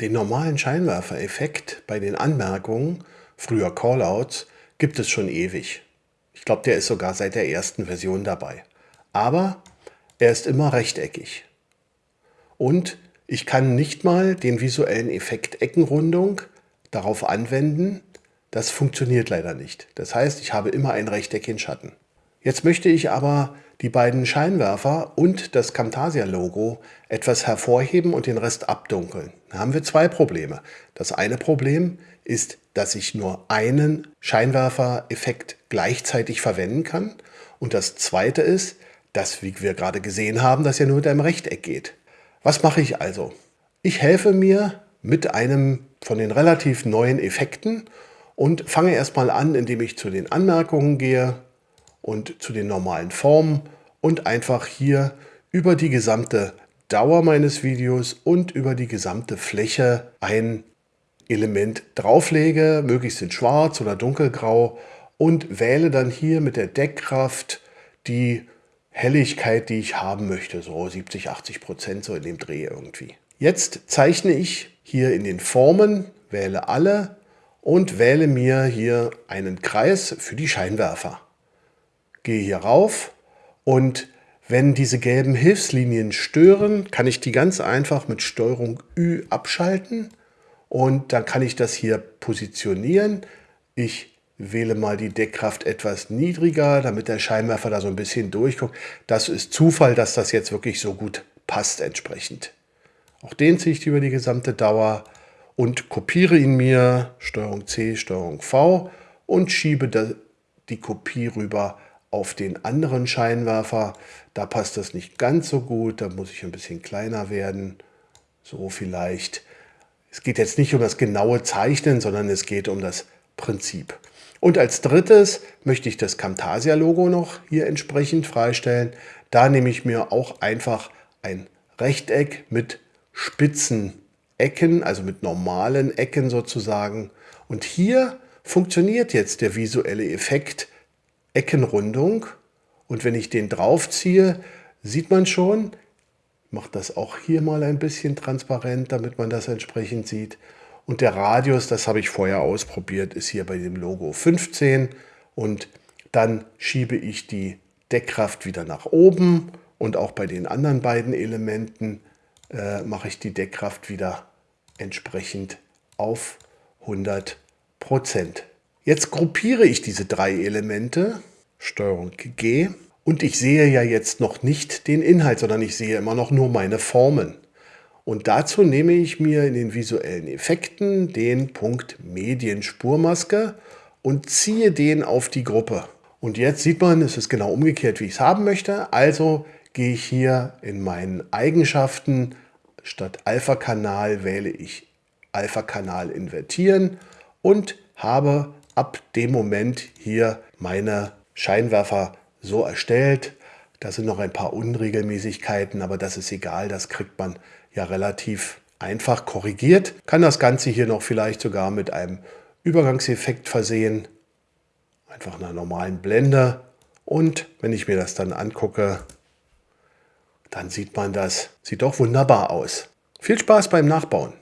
Den normalen Scheinwerfereffekt bei den Anmerkungen, früher Callouts, gibt es schon ewig. Ich glaube, der ist sogar seit der ersten Version dabei. Aber er ist immer rechteckig. Und ich kann nicht mal den visuellen Effekt Eckenrundung darauf anwenden. Das funktioniert leider nicht. Das heißt, ich habe immer ein Rechteck in Schatten. Jetzt möchte ich aber die beiden Scheinwerfer und das Camtasia-Logo etwas hervorheben und den Rest abdunkeln. Da haben wir zwei Probleme. Das eine Problem ist, dass ich nur einen Scheinwerfer-Effekt gleichzeitig verwenden kann. Und das zweite ist, dass, wie wir gerade gesehen haben, das ja nur mit einem Rechteck geht. Was mache ich also? Ich helfe mir mit einem von den relativ neuen Effekten und fange erstmal an, indem ich zu den Anmerkungen gehe, und zu den normalen Formen und einfach hier über die gesamte Dauer meines Videos und über die gesamte Fläche ein Element drauflege, möglichst in schwarz oder dunkelgrau und wähle dann hier mit der Deckkraft die Helligkeit, die ich haben möchte, so 70, 80 Prozent, so in dem Dreh irgendwie. Jetzt zeichne ich hier in den Formen, wähle alle und wähle mir hier einen Kreis für die Scheinwerfer gehe hier rauf und wenn diese gelben Hilfslinien stören, kann ich die ganz einfach mit Steuerung Ü abschalten und dann kann ich das hier positionieren. Ich wähle mal die Deckkraft etwas niedriger, damit der Scheinwerfer da so ein bisschen durchguckt. Das ist Zufall, dass das jetzt wirklich so gut passt entsprechend. Auch den ziehe ich über die gesamte Dauer und kopiere ihn mir, Steuerung C, Steuerung V und schiebe die Kopie rüber auf den anderen Scheinwerfer, da passt das nicht ganz so gut, da muss ich ein bisschen kleiner werden, so vielleicht. Es geht jetzt nicht um das genaue Zeichnen, sondern es geht um das Prinzip. Und als drittes möchte ich das Camtasia-Logo noch hier entsprechend freistellen. Da nehme ich mir auch einfach ein Rechteck mit spitzen Ecken, also mit normalen Ecken sozusagen. Und hier funktioniert jetzt der visuelle Effekt Eckenrundung. Und wenn ich den draufziehe, sieht man schon, ich mache das auch hier mal ein bisschen transparent, damit man das entsprechend sieht. Und der Radius, das habe ich vorher ausprobiert, ist hier bei dem Logo 15. Und dann schiebe ich die Deckkraft wieder nach oben. Und auch bei den anderen beiden Elementen äh, mache ich die Deckkraft wieder entsprechend auf 100 Prozent. Jetzt gruppiere ich diese drei Elemente, Steuerung G, und ich sehe ja jetzt noch nicht den Inhalt, sondern ich sehe immer noch nur meine Formen. Und dazu nehme ich mir in den visuellen Effekten den Punkt Medienspurmaske und ziehe den auf die Gruppe. Und jetzt sieht man, es ist genau umgekehrt, wie ich es haben möchte. Also gehe ich hier in meinen Eigenschaften, statt Alpha-Kanal wähle ich Alpha-Kanal invertieren und habe ab dem Moment hier meine Scheinwerfer so erstellt. Da sind noch ein paar Unregelmäßigkeiten, aber das ist egal, das kriegt man ja relativ einfach korrigiert. Kann das Ganze hier noch vielleicht sogar mit einem Übergangseffekt versehen. Einfach einer normalen Blende. Und wenn ich mir das dann angucke, dann sieht man das, sieht doch wunderbar aus. Viel Spaß beim Nachbauen.